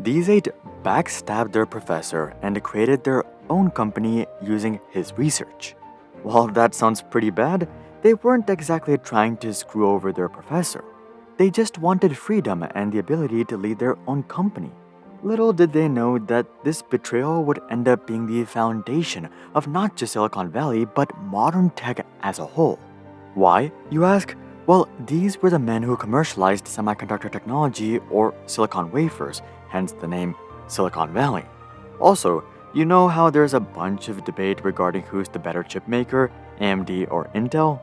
These eight backstabbed their professor and created their own company using his research. While that sounds pretty bad, they weren't exactly trying to screw over their professor. They just wanted freedom and the ability to lead their own company. Little did they know that this betrayal would end up being the foundation of not just Silicon Valley, but modern tech as a whole. Why, you ask? Well, these were the men who commercialized semiconductor technology or silicon wafers, hence the name Silicon Valley. Also, you know how there's a bunch of debate regarding who's the better chip maker, AMD or Intel?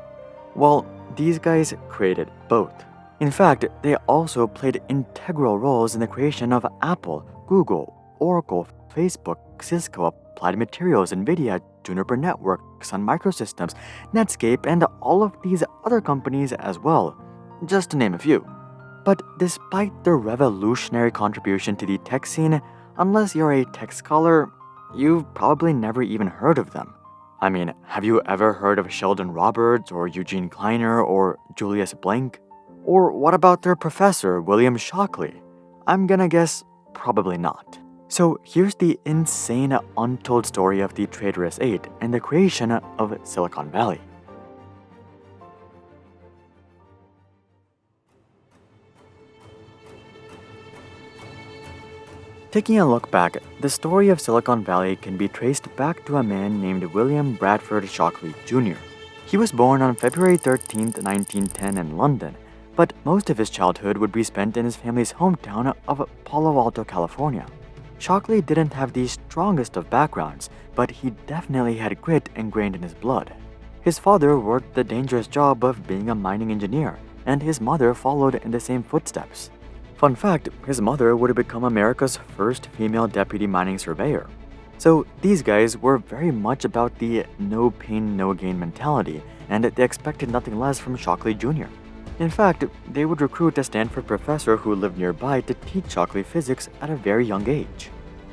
Well, these guys created both. In fact, they also played integral roles in the creation of Apple, Google, Oracle, Facebook, Cisco, Applied Materials, Nvidia, Juniper Networks, Sun Microsystems, Netscape, and all of these other companies as well, just to name a few. But despite their revolutionary contribution to the tech scene, unless you're a tech scholar, You've probably never even heard of them. I mean, have you ever heard of Sheldon Roberts or Eugene Kleiner or Julius Blank? Or what about their professor, William Shockley? I'm gonna guess probably not. So here's the insane untold story of the Traitorous Eight and the creation of Silicon Valley. Taking a look back, the story of Silicon Valley can be traced back to a man named William Bradford Shockley Jr. He was born on February 13, 1910 in London, but most of his childhood would be spent in his family's hometown of Palo Alto, California. Shockley didn't have the strongest of backgrounds, but he definitely had grit ingrained in his blood. His father worked the dangerous job of being a mining engineer, and his mother followed in the same footsteps. Fun fact, his mother would have become America's first female deputy mining surveyor. So these guys were very much about the no pain, no gain mentality, and they expected nothing less from Shockley Jr. In fact, they would recruit a Stanford professor who lived nearby to teach Shockley physics at a very young age.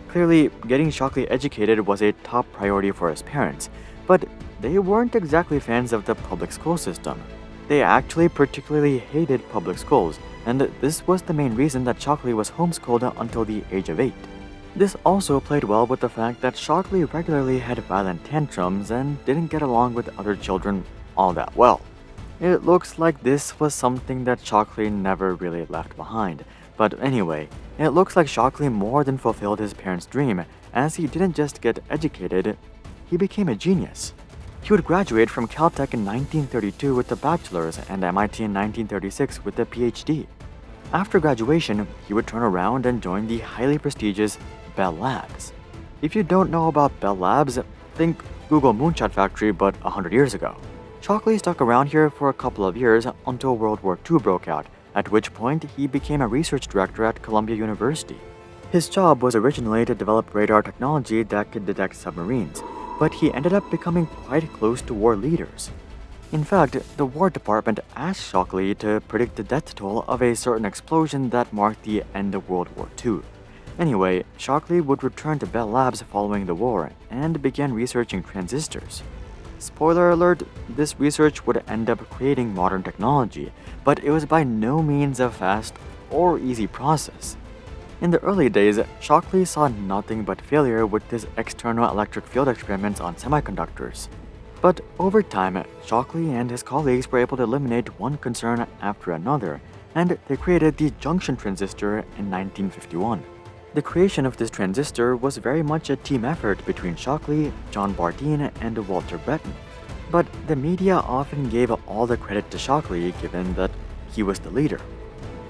Clearly, getting Shockley educated was a top priority for his parents, but they weren't exactly fans of the public school system. They actually particularly hated public schools, and this was the main reason that Shockley was homeschooled until the age of 8. This also played well with the fact that Shockley regularly had violent tantrums and didn't get along with other children all that well. It looks like this was something that Shockley never really left behind, but anyway, it looks like Shockley more than fulfilled his parents' dream, as he didn't just get educated, he became a genius. He would graduate from Caltech in 1932 with a bachelor's and MIT in 1936 with a PhD. After graduation, he would turn around and join the highly prestigious Bell Labs. If you don't know about Bell Labs, think Google Moonshot Factory but 100 years ago. Shockley stuck around here for a couple of years until World War II broke out, at which point he became a research director at Columbia University. His job was originally to develop radar technology that could detect submarines, but he ended up becoming quite close to war leaders. In fact, the War Department asked Shockley to predict the death toll of a certain explosion that marked the end of World War II. Anyway, Shockley would return to Bell Labs following the war and began researching transistors. Spoiler alert, this research would end up creating modern technology, but it was by no means a fast or easy process. In the early days, Shockley saw nothing but failure with his external electric field experiments on semiconductors. But over time, Shockley and his colleagues were able to eliminate one concern after another, and they created the junction transistor in 1951. The creation of this transistor was very much a team effort between Shockley, John Bardeen, and Walter Brattain. But the media often gave all the credit to Shockley given that he was the leader.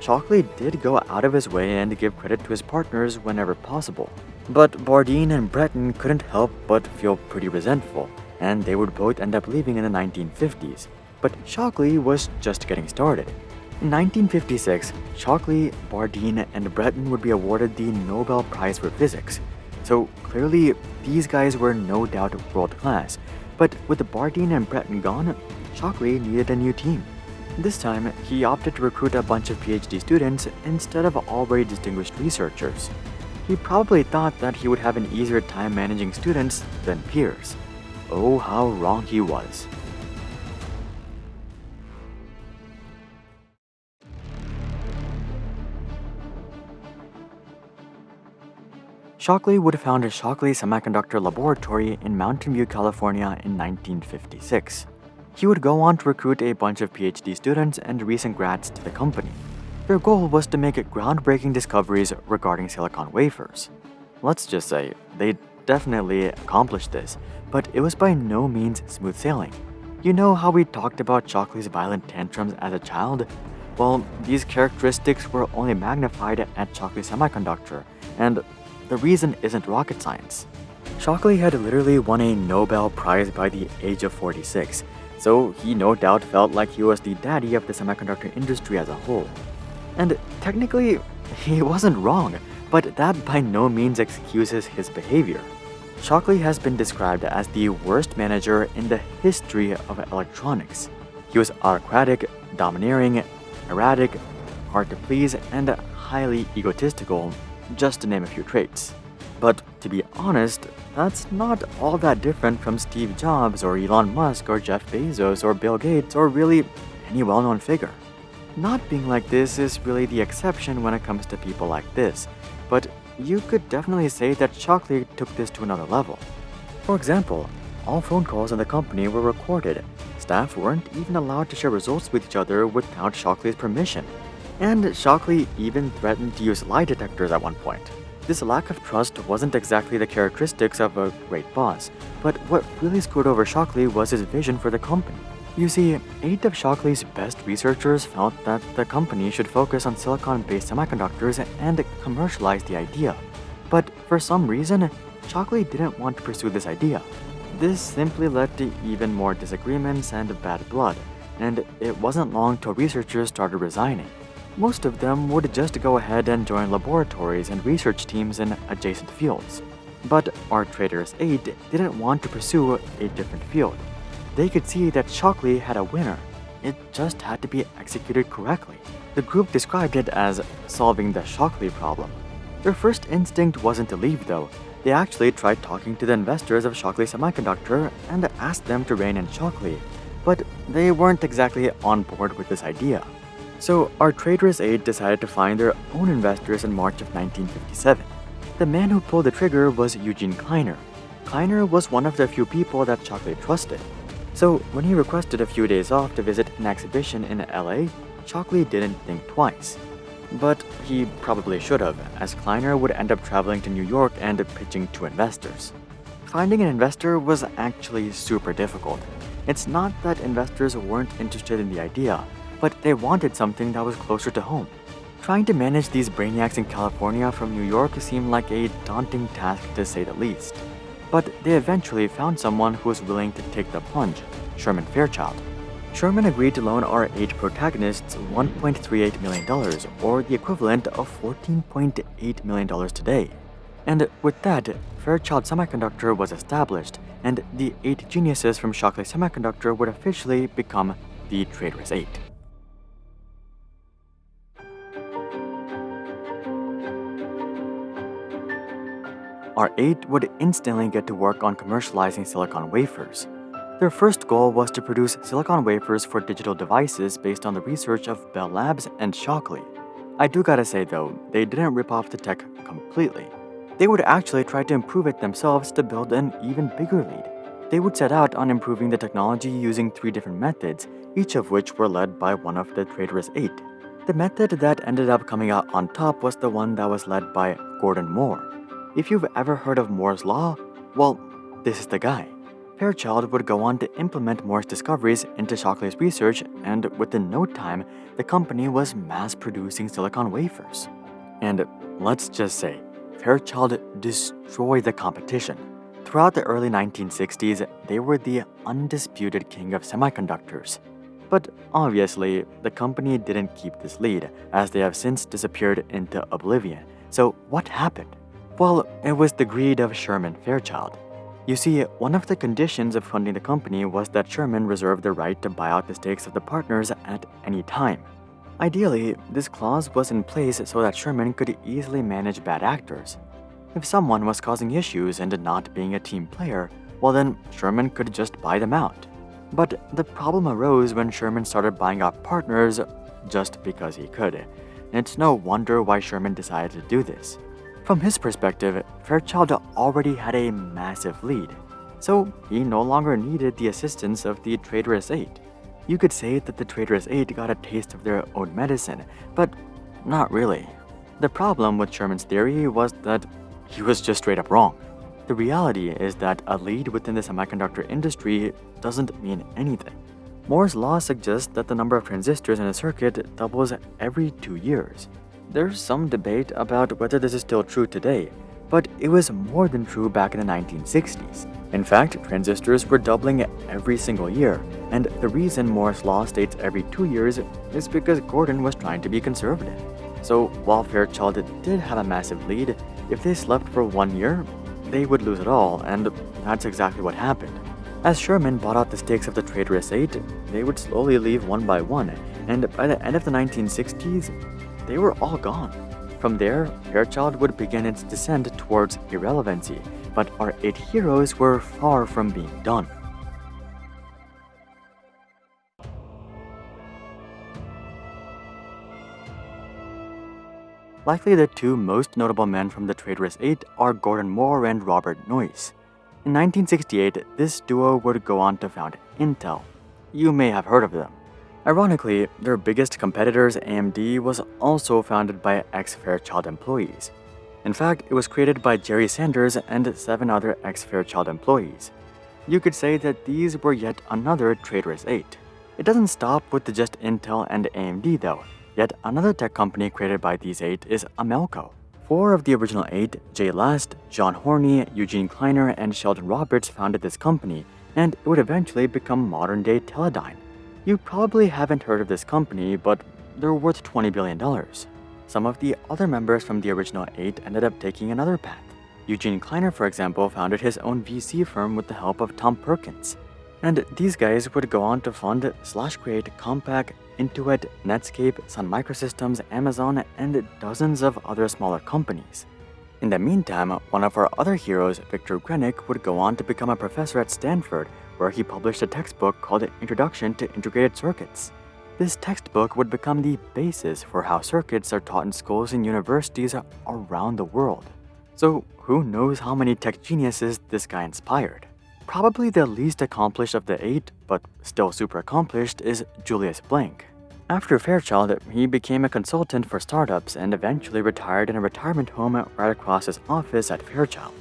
Shockley did go out of his way and give credit to his partners whenever possible. But Bardeen and Brattain couldn't help but feel pretty resentful, and they would both end up leaving in the 1950s. But Shockley was just getting started. In 1956, Shockley, Bardeen, and Brattain would be awarded the Nobel Prize for Physics. So clearly, these guys were no doubt world class. But with Bardeen and Brattain gone, Shockley needed a new team. This time, he opted to recruit a bunch of PhD students instead of already distinguished researchers. He probably thought that he would have an easier time managing students than peers. Oh, how wrong he was. Shockley would found a Shockley Semiconductor Laboratory in Mountain View, California in 1956. He would go on to recruit a bunch of PhD students and recent grads to the company. Their goal was to make groundbreaking discoveries regarding silicon wafers. Let's just say, they definitely accomplished this, but it was by no means smooth sailing. You know how we talked about Shockley's violent tantrums as a child? Well, these characteristics were only magnified at Shockley Semiconductor, and the reason isn't rocket science. Shockley had literally won a Nobel Prize by the age of 46, so he no doubt felt like he was the daddy of the semiconductor industry as a whole. And technically, he wasn't wrong, but that by no means excuses his behavior. Shockley has been described as the worst manager in the history of electronics. He was autocratic, domineering, erratic, hard to please, and highly egotistical, just to name a few traits. But to be honest, that's not all that different from Steve Jobs or Elon Musk or Jeff Bezos or Bill Gates or really any well-known figure. Not being like this is really the exception when it comes to people like this, but you could definitely say that Shockley took this to another level. For example, all phone calls in the company were recorded. Staff weren't even allowed to share results with each other without Shockley's permission. And Shockley even threatened to use lie detectors at one point. This lack of trust wasn't exactly the characteristics of a great boss, but what really screwed over Shockley was his vision for the company. You see, eight of Shockley's best researchers felt that the company should focus on silicon-based semiconductors and commercialize the idea. But for some reason, Shockley didn't want to pursue this idea. This simply led to even more disagreements and bad blood, and it wasn't long till researchers started resigning. Most of them would just go ahead and join laboratories and research teams in adjacent fields. But our Traders 8 didn't want to pursue a different field. They could see that Shockley had a winner. It just had to be executed correctly. The group described it as solving the Shockley problem. Their first instinct wasn't to leave though. They actually tried talking to the investors of Shockley Semiconductor and asked them to rein in Shockley, but they weren't exactly on board with this idea. So our Traders 8 decided to find their own investors in March of 1957. The man who pulled the trigger was Eugene Kleiner. Kleiner was one of the few people that Shockley trusted. So when he requested a few days off to visit an exhibition in LA, Shockley didn't think twice. But he probably should have, as Kleiner would end up traveling to New York and pitching to investors. Finding an investor was actually super difficult. It's not that investors weren't interested in the idea, but they wanted something that was closer to home. Trying to manage these brainiacs in California from New York seemed like a daunting task to say the least. But they eventually found someone who was willing to take the plunge, Sherman Fairchild. Sherman agreed to loan our eight protagonists $1.38 million, or the equivalent of $14.8 million today. And with that, Fairchild Semiconductor was established, and the eight geniuses from Shockley Semiconductor would officially become the Traders 8. Our 8 would instantly get to work on commercializing silicon wafers. Their first goal was to produce silicon wafers for digital devices based on the research of Bell Labs and Shockley. I do gotta say though, they didn't rip off the tech completely. They would actually try to improve it themselves to build an even bigger lead. They would set out on improving the technology using three different methods, each of which were led by one of the Traders 8. The method that ended up coming out on top was the one that was led by Gordon Moore. If you've ever heard of Moore's Law, well, this is the guy. Fairchild would go on to implement Moore's discoveries into Shockley's research, and within no time, the company was mass-producing silicon wafers. And let's just say, Fairchild destroyed the competition. Throughout the early 1960s, they were the undisputed king of semiconductors. But obviously, the company didn't keep this lead, as they have since disappeared into oblivion. So what happened? Well, it was the greed of Sherman Fairchild. You see, one of the conditions of funding the company was that Sherman reserved the right to buy out the stakes of the partners at any time. Ideally, this clause was in place so that Sherman could easily manage bad actors. If someone was causing issues and not being a team player, well then Sherman could just buy them out. But the problem arose when Sherman started buying out partners just because he could. It's no wonder why Sherman decided to do this. From his perspective, Fairchild already had a massive lead, so he no longer needed the assistance of the Traitorous Eight. You could say that the Traitorous Eight got a taste of their own medicine, but not really. The problem with Sherman's theory was that he was just straight up wrong. The reality is that a lead within the semiconductor industry doesn't mean anything. Moore's law suggests that the number of transistors in a circuit doubles every two years. There's some debate about whether this is still true today, but it was more than true back in the 1960s. In fact, transistors were doubling every single year, and the reason Moore's law states every two years is because Gordon was trying to be conservative. So while Fairchild did have a massive lead, if they slept for one year, they would lose it all, and that's exactly what happened. As Sherman bought out the stakes of the Traitorous Eight, they would slowly leave one by one, and by the end of the 1960s, they were all gone. From there, Fairchild would begin its descent towards irrelevancy, but our eight heroes were far from being done. Likely the two most notable men from the Traitorous Eight are Gordon Moore and Robert Noyce. In 1968, this duo would go on to found Intel. You may have heard of them. Ironically, their biggest competitors, AMD, was also founded by ex-Fairchild employees. In fact, it was created by Jerry Sanders and seven other ex-Fairchild employees. You could say that these were yet another traitorous eight. It doesn't stop with the just Intel and AMD though. Yet another tech company created by these eight is Amelco. Four of the original eight, Jay Last, John Hoerni, Eugene Kleiner, and Sheldon Roberts founded this company, and it would eventually become modern-day Teledyne. You probably haven't heard of this company, but they're worth $20 billion. Some of the other members from the original eight ended up taking another path. Eugene Kleiner, for example, founded his own VC firm with the help of Tom Perkins. And these guys would go on to fund Slash Create, Compaq, Intuit, Netscape, Sun Microsystems, Amazon, and dozens of other smaller companies. In the meantime, one of our other heroes, Victor Grinich, would go on to become a professor at Stanford where he published a textbook called Introduction to Integrated Circuits. This textbook would become the basis for how circuits are taught in schools and universities around the world. So who knows how many tech geniuses this guy inspired? Probably the least accomplished of the eight, but still super accomplished, is Julius Blank. After Fairchild, he became a consultant for startups and eventually retired in a retirement home right across his office at Fairchild.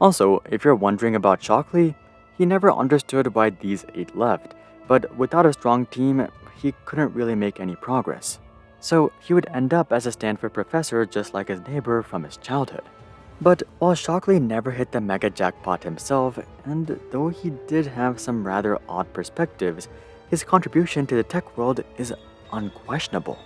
Also, if you're wondering about Shockley, he never understood why these eight left, but without a strong team, he couldn't really make any progress. So he would end up as a Stanford professor just like his neighbor from his childhood. But while Shockley never hit the mega jackpot himself, and though he did have some rather odd perspectives, his contribution to the tech world is unquestionable.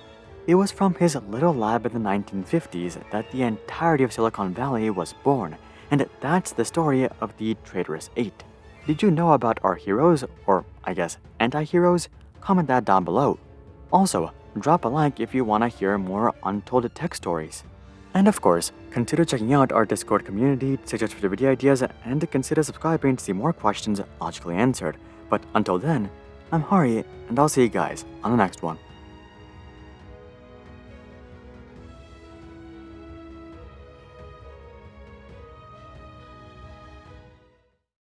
It was from his little lab in the 1950s that the entirety of Silicon Valley was born, and that's the story of the Traitorous Eight. Did you know about our heroes, or I guess anti-heroes? Comment that down below. Also, drop a like if you want to hear more untold tech stories. And of course, consider checking out our Discord community suggest future video ideas and consider subscribing to see more questions logically answered. But until then, I'm Hari, and I'll see you guys on the next one.